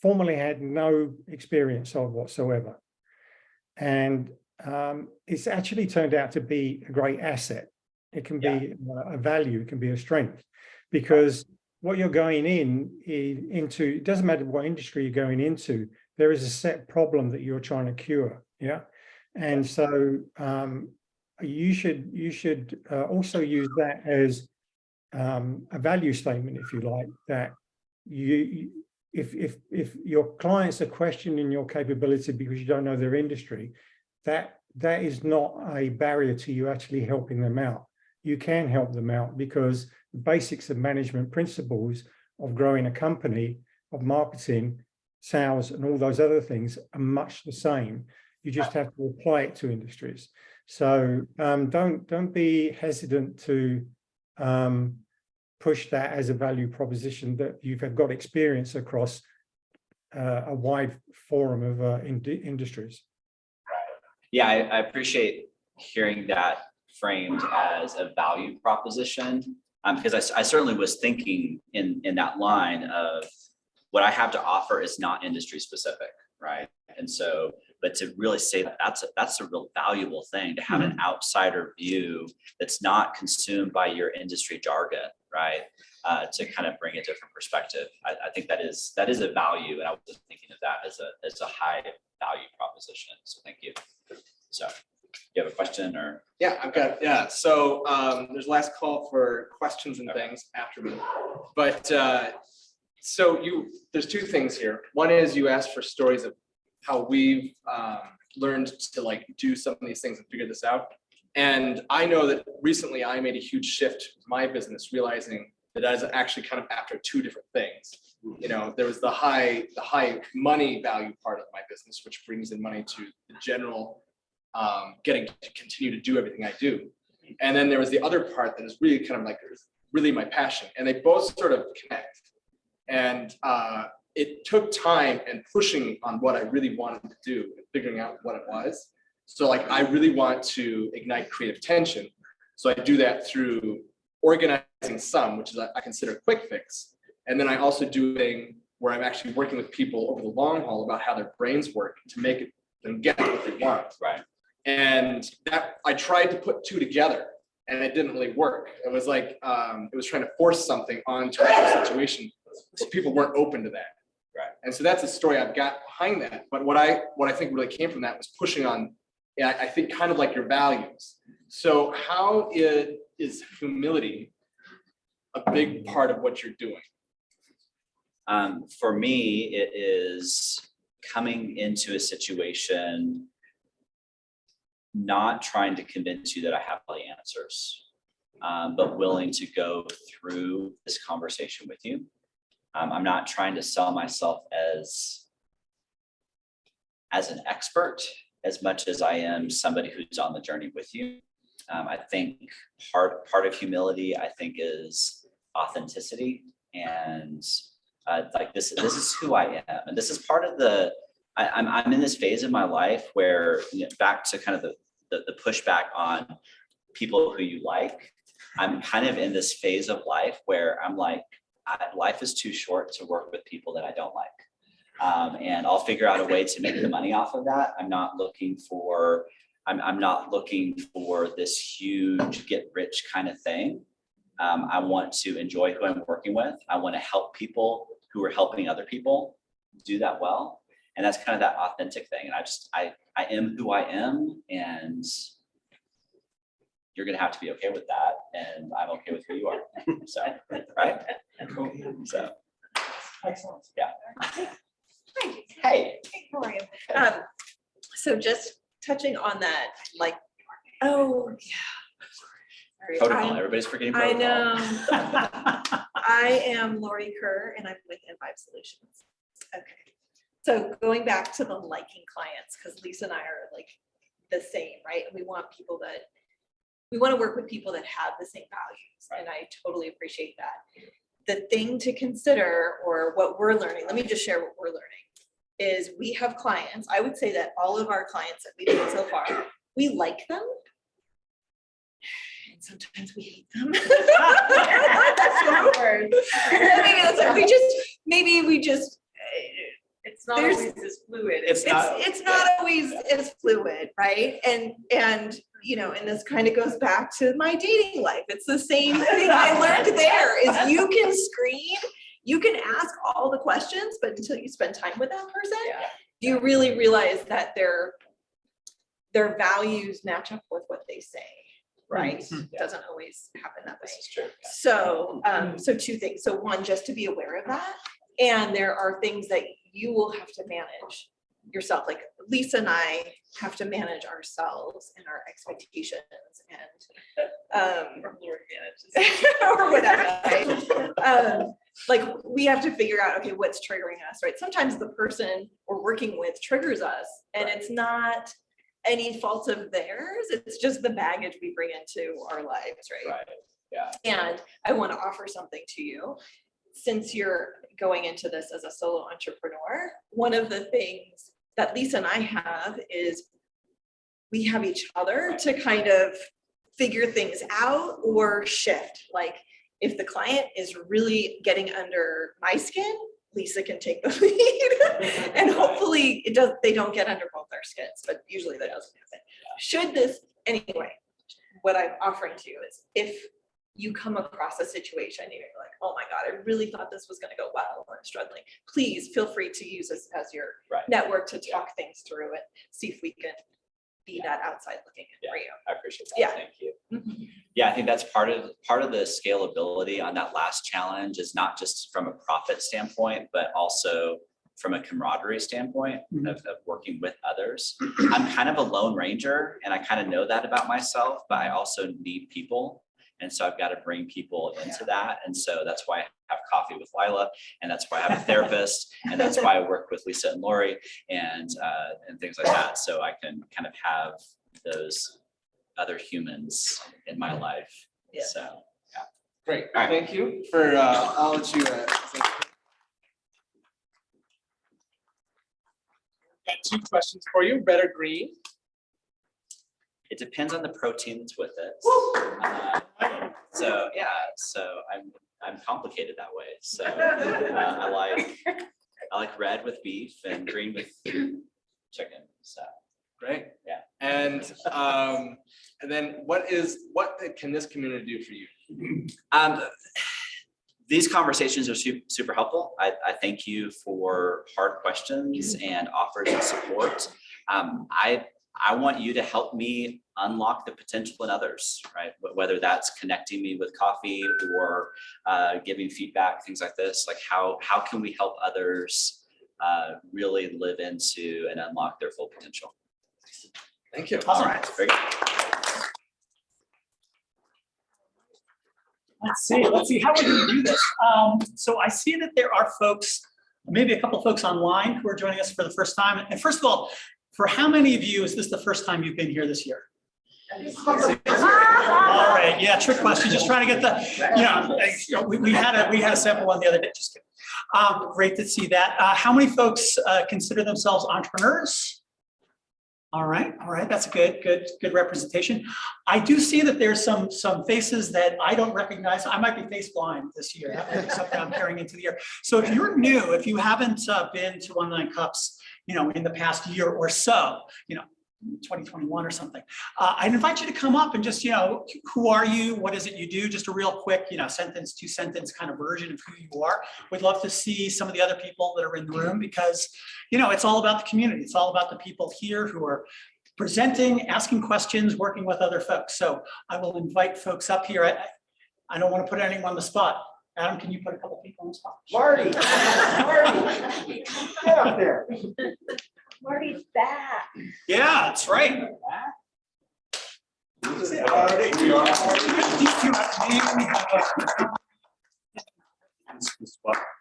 formerly had no experience of whatsoever. And um, it's actually turned out to be a great asset. It can be a value, it can be a strength, because what you're going in, into, it doesn't matter what industry you're going into, there is a set problem that you're trying to cure, yeah? And so um, you should, you should uh, also use that as um, a value statement, if you like, that you, if, if, if your clients are questioning your capability because you don't know their industry, that that is not a barrier to you actually helping them out. You can help them out because the basics of management principles of growing a company, of marketing, sales, and all those other things are much the same. You just have to apply it to industries. So um, don't don't be hesitant to um, push that as a value proposition that you've got experience across uh, a wide forum of uh, ind- industries. Yeah, I, I appreciate hearing that framed as a value proposition. Um, because I certainly was thinking in, in that line of what I have to offer is not industry specific, right? And so, but to really say that that's, a that's a real valuable thing, to have an outsider view that's not consumed by your industry jargon, right? Uh, to kind of bring a different perspective. I, I think that is, that is a value, and I was thinking of that as a, as a high value proposition, so thank you. So, you have a question or? Yeah, I've got, yeah, so um, there's last call for questions and things after me. But uh, so you, there's two things here. One is you asked for stories of how we've um, learned to like do some of these things and figure this out. And I know that recently I made a huge shift with my business, realizing that I was actually kind of after two different things. You know, there was the high, the high money value part of my business, which brings in money to the general um, getting to continue to do everything I do. And then there was the other part that is really kind of like really my passion, and they both sort of connect. And uh, it took time and pushing on what I really wanted to do and figuring out what it was. So like I really want to ignite creative tension. So I do that through organizing some, which is I I consider a quick fix. And then I also do a thing where I'm actually working with people over the long haul about how their brains work to make them get what they want. Right. And that, I tried to put two together and it didn't really work. It was like, um, it was trying to force something onto a situation where people weren't open to that. Right. And so that's the story I've got behind that. But what I, what I think really came from that was pushing on, I think kind of like your values. So how i- is humility a big part of what you're doing? Um, for me, it is coming into a situation not trying to convince you that I have all the answers, um, but willing to go through this conversation with you. Um, I'm not trying to sell myself as as an expert as much as I am somebody who's on the journey with you. Um, I think part part of humility, I think, is authenticity and uh, like this this is who I am, and this is part of the. I, I'm I'm in this phase of my life where you know, back to kind of the, the the pushback on people who you like. I'm kind of in this phase of life where I'm like, I, life is too short to work with people that I don't like. Um, and I'll figure out a way to make the money off of that. I'm not looking for, I'm, I'm not looking for this huge get rich kind of thing. Um, I want to enjoy who I'm working with. I want to help people who are helping other people do that well. And that's kind of that authentic thing. And I just, I, I am who I am and you're gonna have to be okay with that. And I'm okay with who you are. So, right? [laughs] So, Excellent. [laughs] hey. Hey, how are you? Um, so just touching on that, like, oh, yeah. Sorry. Protocol, I'm- everybody's forgetting I know. [laughs] I am Lori Kerr and I'm with Envive Solutions. Okay. So going back to the liking clients, because Lisa and I are like the same, right? And we want people that, we want to work with people that have the same values and I totally appreciate that. The thing to consider or what we're learning, let me just share what we're learning, is we have clients, I would say that all of our clients that we've had so far, we like them. And sometimes we hate them. [laughs] That's word. [laughs] Maybe we just, maybe we just, It's not There's- always as fluid. It's not- it's, it's not always as fluid, right? And, and, you know, and this kind of goes back to my dating life. It's the same thing I [laughs] learned there is you can screen, you can ask all the questions, but until you spend time with that person, Yeah. you really realize that their, their values match up with what they say, right? Doesn't always happen that way. This is true. So, um, so two things. So one, just to be aware of that. And there are things that you will have to manage yourself, like Lisa and I have to manage ourselves and our expectations and um, Or Lord manages. [laughs] or whatever. right? Um, Like, we have to figure out, okay, what's triggering us, right? Sometimes the person we're working with triggers us and it's not any fault of theirs. It's just the baggage we bring into our lives, right? Right, yeah. And I want to offer something to you. Since you're going into this as a solo entrepreneur, one of the things that Lisa and I have is we have each other to kind of figure things out or shift. Like if the client is really getting under my skin, Lisa can take the [laughs] lead. [laughs] And hopefully it does, they don't get under both our skins, but usually that doesn't happen. Should this, anyway, what I'm offering to you is if you come across a situation, and you're like, oh my God, I really thought this was gonna go well, or I'm struggling, please feel free to use this as your Right. network to talk things through and see if we can be that outside looking in for you. I appreciate that. Yeah. Thank you. [laughs] Yeah, I think that's part of, part of the scalability on that last challenge is not just from a profit standpoint, but also from a camaraderie standpoint Mhm. of, of working with others. I'm kind of a lone ranger and I kind of know that about myself, but I also need people. And so I've got to bring people into that. And so that's why I have coffee with Lila and that's why I have a therapist. [laughs] And that's why I work with Lisa and Lori and, uh, and things like that. So I can kind of have those other humans in my life. Yeah. So. Yeah. Great, All right. thank you for, uh, I'll let you. uh, Got two questions for you, red or green? It depends on the protein that's with it. Uh, So, yeah, so I'm, I'm complicated that way. So [laughs] uh, I like, I like red with beef and green with chicken, so. Great. Yeah. And, um, and then what is, what can this community do for you? Um, these conversations are super, super helpful. I, I thank you for hard questions and offers of support. Um, I, I want you to help me unlock the potential in others, right? Whether that's connecting me with coffee or uh, giving feedback, things like this, like how, how can we help others uh, really live into and unlock their full potential? Thank you. All right. Very good. Let's see, let's see, how we're gonna do this. Um, so I see that there are folks, maybe a couple of folks online who are joining us for the first time. And first of all, for how many of you is this the first time you've been here this year? All right, yeah, trick question, just trying to get the, you know, we, we had a, we had a sample one the other day, just kidding. Um, great to see that. Uh, how many folks, uh, consider themselves entrepreneurs? All right, all right, that's a good, good, good representation. I do see that there's some, some faces that I don't recognize. I might be face blind this year. That might be something I'm carrying into the year. So if you're new, if you haven't uh, been to One Nine Cups, you know, in the past year or so, you know, 2021 or something, uh, I'd invite you to come up and just, you know, who are you? What is it you do? Just a real quick, you know, sentence, two sentence kind of version of who you are. We'd love to see some of the other people that are in the room because, you know, it's all about the community. It's all about the people here who are presenting, asking questions, working with other folks. So I will invite folks up here. I, I- I don't want to put anyone on the spot. Adam, can you put a couple people on the spot? Marty, Marty, get up there. Marty's back. Yeah, that's right. These two have we have a-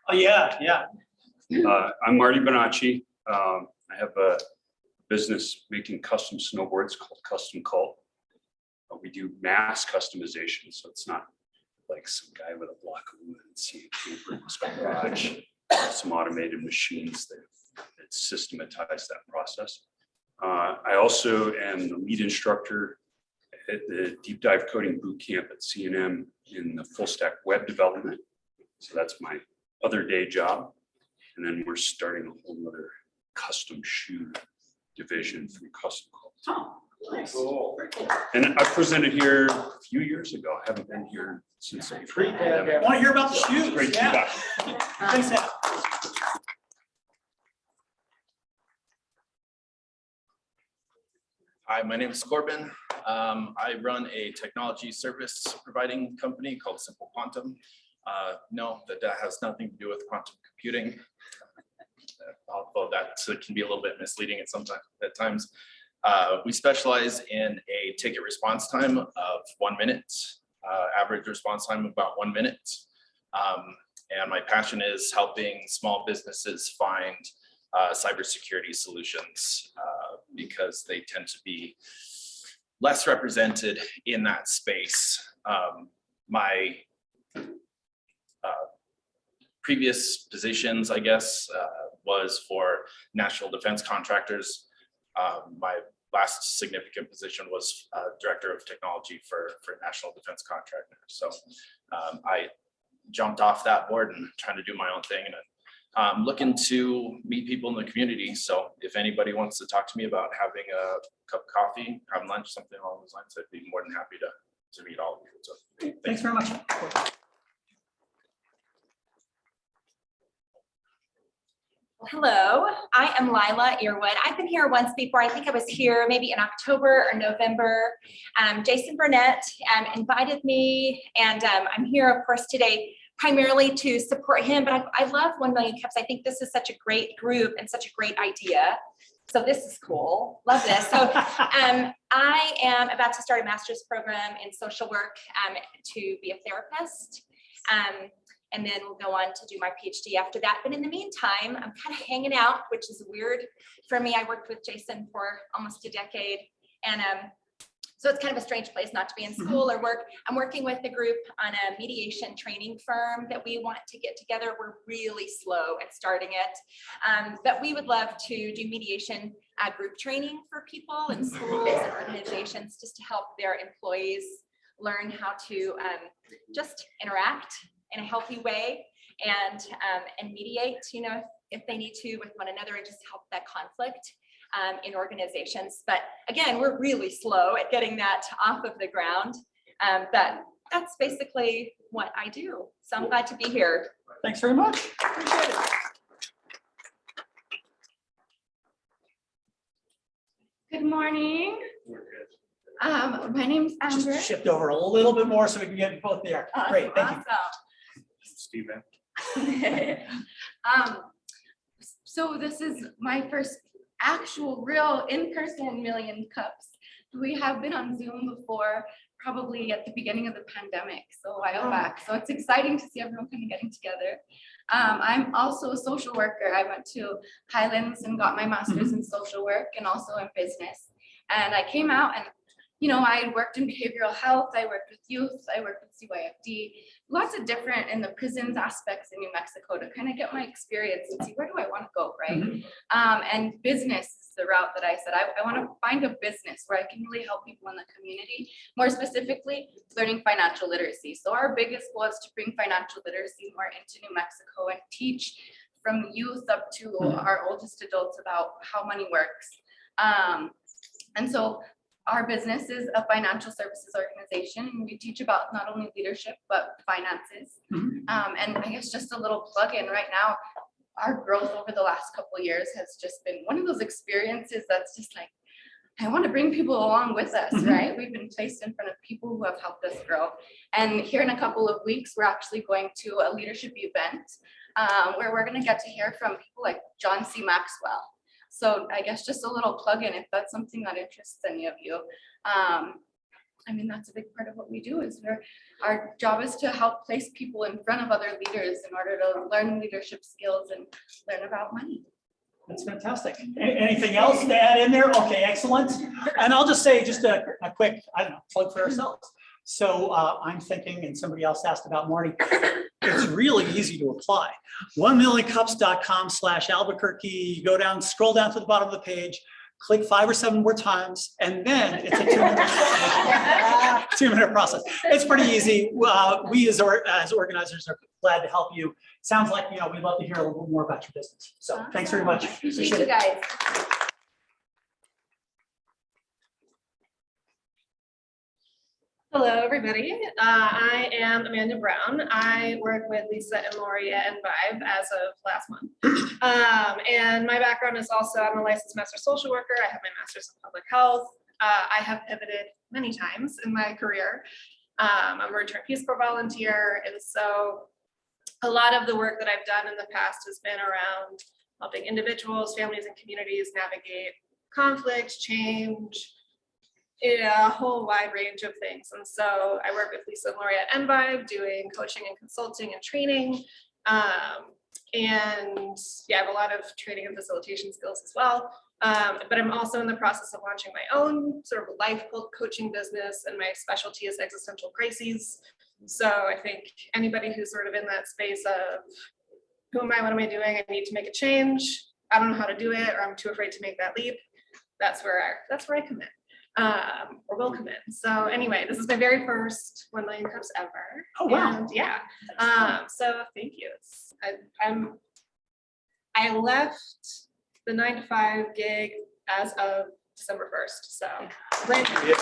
Oh, yeah, yeah. Uh, I'm Marty Bonacci. Um, I have a business making custom snowboards called Custom Cult. Uh, We do mass customization, so it's not like some guy with a block of wood and paper in his garage. Some automated machines that that systematize that process. Uh, I also am the lead instructor at the Deep Dive Coding Boot Camp at CNM in the full stack web development. So that's my other day job. And then we're starting a whole nother custom shoe division from Custom Cult. And I presented here a few years ago. I haven't been here since. the pre-pandemic. Want to hear about the shoes? Great to Yeah. back. Thanks, Adam. Hi, my name is Corbin. Um, I run a technology service providing company called Simple Quantum. Uh, no, that that has nothing to do with quantum computing. although that can be a little bit misleading at sometimes, at times. Uh, we specialize in a ticket response time of one minute, uh, average response time of about one minute. Um, and my passion is helping small businesses find uh, cybersecurity solutions uh, because they tend to be less represented in that space. Um, my uh, previous positions, I guess, uh, was for national defense contractors. Um, my last significant position was uh, director of technology for for national defense contractor. So um, I jumped off that board and trying to do my own thing and I'm looking to meet people in the community. So if anybody wants to talk to me about having a cup of coffee, have lunch, something along those lines, I'd be more than happy to, to meet all of you. So Thanks very much. Hello, I am Lila Earwood. I've been here once before. I think I was here maybe in October or November. Um, Jason Burnett um, invited me and um, I'm here, of course, today primarily to support him, but I, I love 1 Million Cups. I think this is such a great group and such a great idea. So this is cool. Love this. So [laughs] um, I am about to start a master's program in social work um, to be a therapist. Um, and then we'll go on to do my PhD after that. But in the meantime, I'm kind of hanging out, which is weird for me. I worked with Jason for almost a decade. And um, so it's kind of a strange place not to be in school or work. I'm working with a group on a mediation training firm that we want to get together. We're really slow at starting it. Um, but we would love to do mediation uh, group training for people in schools and organizations just to help their employees learn how to um, just interact in a healthy way and um, and mediate, you know, if they need to with one another and just help that conflict um, in organizations. But again, we're really slow at getting that off of the ground. Um, but that's basically what I do. So I'm glad to be here. Thanks very much. Appreciate it. Good morning. Um, my name's Amber. Just shift over a little bit more so we can get both there. Great, thank you. Steven. [laughs] Um, so this is my first actual real in-person Million Cups. We have been on Zoom before, probably at the beginning of the pandemic, so a while back. So it's exciting to see everyone kind of getting together. Um, I'm also a social worker. I went to Highlands and got my master's in social work and also in business. And I came out and, you know, I worked in behavioral health, I worked with youth, I worked with CYFD, lots of different in the prisons aspects in New Mexico to kind of get my experience and see where do I want to go, right? Um, and business is the route that I said, I, I want to find a business where I can really help people in the community, more specifically, learning financial literacy. So our biggest goal is to bring financial literacy more into New Mexico and teach from youth up to our oldest adults about how money works. Um, and so our business is a financial services organization we teach about not only leadership, but finances. Mhm. Um, and I guess just a little plug in right now, our growth over the last couple of years has just been one of those experiences that's just like, I want to bring people along with us, Mhm. right? We've been placed in front of people who have helped us grow. And here in a couple of weeks, we're actually going to a leadership event um, where we're going to get to hear from people like John C. Maxwell. So I guess just a little plug in if that's something that interests any of you. Um, I mean, that's a big part of what we do is we're, our job is to help place people in front of other leaders in order to learn leadership skills and learn about money. That's fantastic. Anything else to add in there? Okay, excellent. And I'll just say just a, a quick, I don't know, plug for ourselves. So uh, I'm thinking, and somebody else asked about Marty, it's really easy to apply. One millioncups.com slash Albuquerque, you go down, scroll down to the bottom of the page, click five or seven more times, and then it's a two minute, [laughs] two minute process. It's pretty easy. Uh, We as, or- as organizers are glad to help you. Sounds like, you know, we'd love to hear a little more about your business. So thanks very much. Appreciate Appreciate you it. guys. Hello, everybody. Uh, I am Amanda Brown. I work with Lisa and Lori at Envive as of last month. [clears throat] Um, and my background is also, I'm a licensed master social worker. I have my master's in public health. Uh, I have pivoted many times in my career. Um, I'm a return Peace Corps volunteer. And so a lot of the work that I've done in the past has been around helping individuals, families, and communities navigate conflict, change, a whole wide range of things. And so I work with Lisa and Lori at Envive, doing coaching and consulting and training. Um, and yeah, I have a lot of training and facilitation skills as well. Um, but I'm also in the process of launching my own sort of life co- coaching business and my specialty is existential crises. So I think anybody who's sort of in that space of who am I, what am I doing? I need to make a change. I don't know how to do it, or I'm too afraid to make that leap. That's where I, that's where I come in, um, or will come in. So anyway, this is my very first one million cups ever. Oh, wow. And yeah, um, so thank you. It's, I, I'm, I left the nine to five gig as of December first, so. brand new.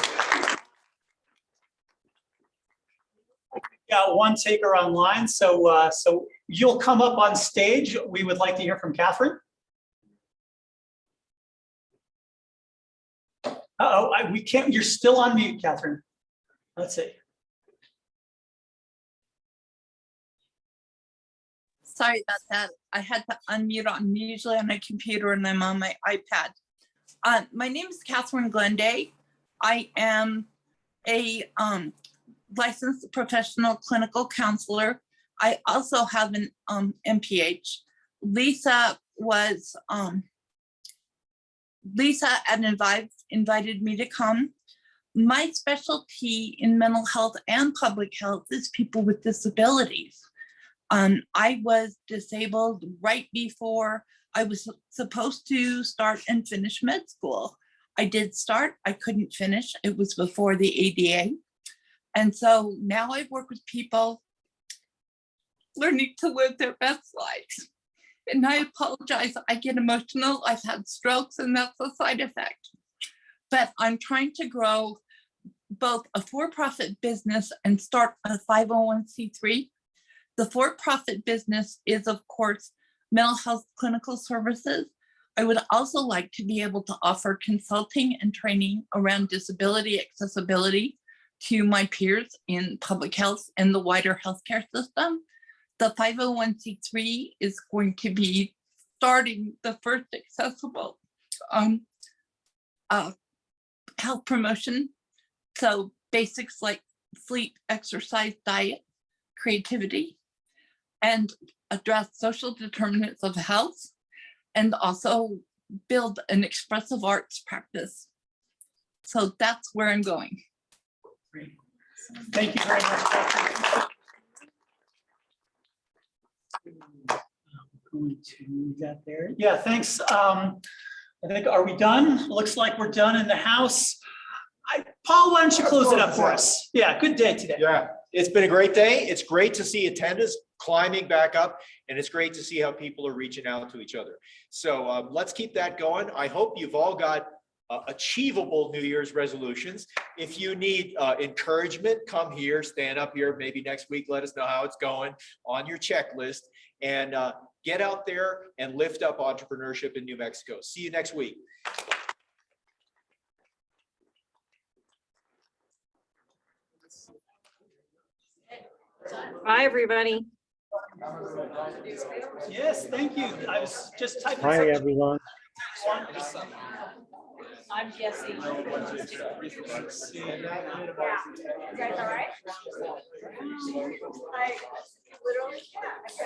Got one taker online, so, uh, so you'll come up on stage. We would like to hear from Catherine. Uh-oh, I- we can't, you're still on mute, Catherine. Let's see. Sorry about that. I had to unmute. I'm usually on my computer and I'm on my iPad. Uh, my name is Catherine Glenday. I am a um, licensed professional clinical counselor. I also have an um, MPH. Lisa was, um, Lisa at Envive invited me to come. My specialty in mental health and public health is people with disabilities. Um, I was disabled right before I was supposed to start and finish med school. I did start, I couldn't finish. It was before the ADA. And so now I work with people learning to live their best lives. And I apologize, I get emotional. I've had strokes and that's a side effect. But I'm trying to grow both a for-profit business and start a 501c3 the for-profit business is, of course, mental health clinical services. I would also like to be able to offer consulting and training around disability accessibility to my peers in public health and the wider healthcare system. The 501c3 is going to be starting the first accessible um, uh, health promotion. So basics like sleep, exercise, diet, creativity, and address social determinants of health and also build an expressive arts practice. So that's where I'm going. Great. Thank you very much. Catherine. Going to move that there. Yeah, thanks. Um, I think, are we done? Looks like we're done in the house. I, Paul, why don't you close it up for us? Yeah, good day today. Yeah, it's been a great day. It's great to see attendance climbing back up and it's great to see how people are reaching out to each other. So um, let's keep that going. I hope you've all got uh, achievable New Year's resolutions. If you need uh, encouragement, come here, stand up here, maybe next week, let us know how it's going on your checklist and uh, get out there and lift up entrepreneurship in New Mexico. See you next week. Bye, everybody. Yes, thank you. I was just typing. Hi, something. everyone. I'm guessing. Yeah. You guys all right? I literally, yeah.